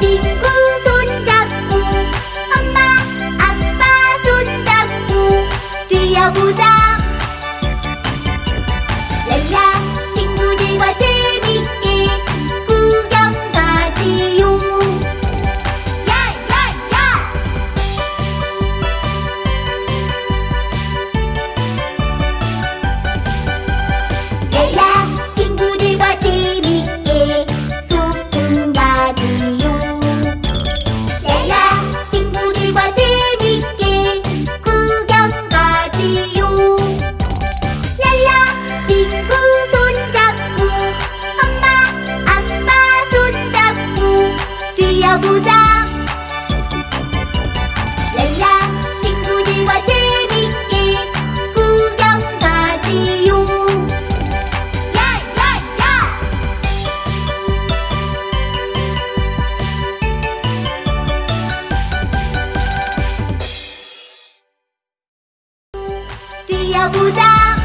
친구 손잡고 엄마 아빠 손잡고 뛰어보자. 보자 렐라 친구들과 재밌게 구경 가지요 야야야 뛰어보자